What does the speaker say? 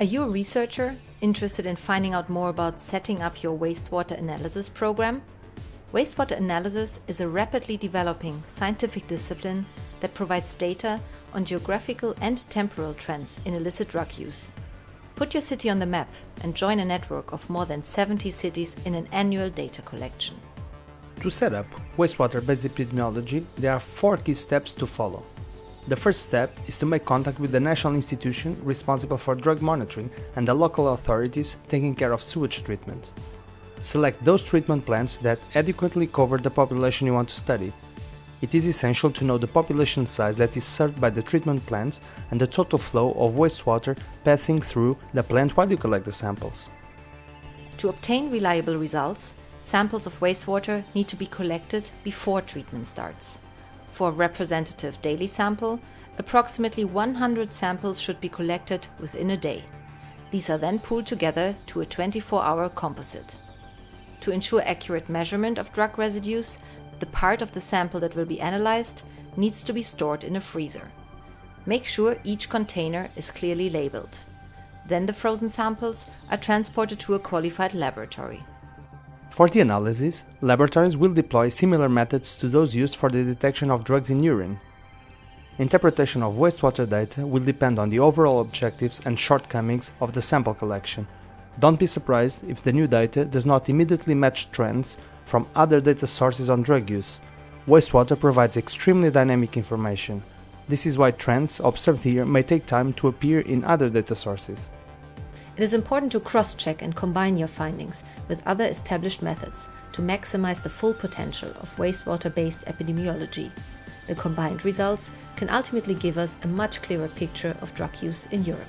Are you a researcher interested in finding out more about setting up your wastewater analysis program? Wastewater analysis is a rapidly developing scientific discipline that provides data on geographical and temporal trends in illicit drug use. Put your city on the map and join a network of more than 70 cities in an annual data collection. To set up wastewater-based epidemiology, there are four key steps to follow. The first step is to make contact with the national institution responsible for drug monitoring and the local authorities taking care of sewage treatment. Select those treatment plants that adequately cover the population you want to study. It is essential to know the population size that is served by the treatment plants and the total flow of wastewater passing through the plant while you collect the samples. To obtain reliable results, samples of wastewater need to be collected before treatment starts. For representative daily sample, approximately 100 samples should be collected within a day. These are then pooled together to a 24-hour composite. To ensure accurate measurement of drug residues, the part of the sample that will be analyzed needs to be stored in a freezer. Make sure each container is clearly labeled. Then the frozen samples are transported to a qualified laboratory. For the analysis, laboratories will deploy similar methods to those used for the detection of drugs in urine. Interpretation of wastewater data will depend on the overall objectives and shortcomings of the sample collection. Don't be surprised if the new data does not immediately match trends from other data sources on drug use. Wastewater provides extremely dynamic information. This is why trends observed here may take time to appear in other data sources. It is important to cross-check and combine your findings with other established methods to maximize the full potential of wastewater-based epidemiology. The combined results can ultimately give us a much clearer picture of drug use in Europe.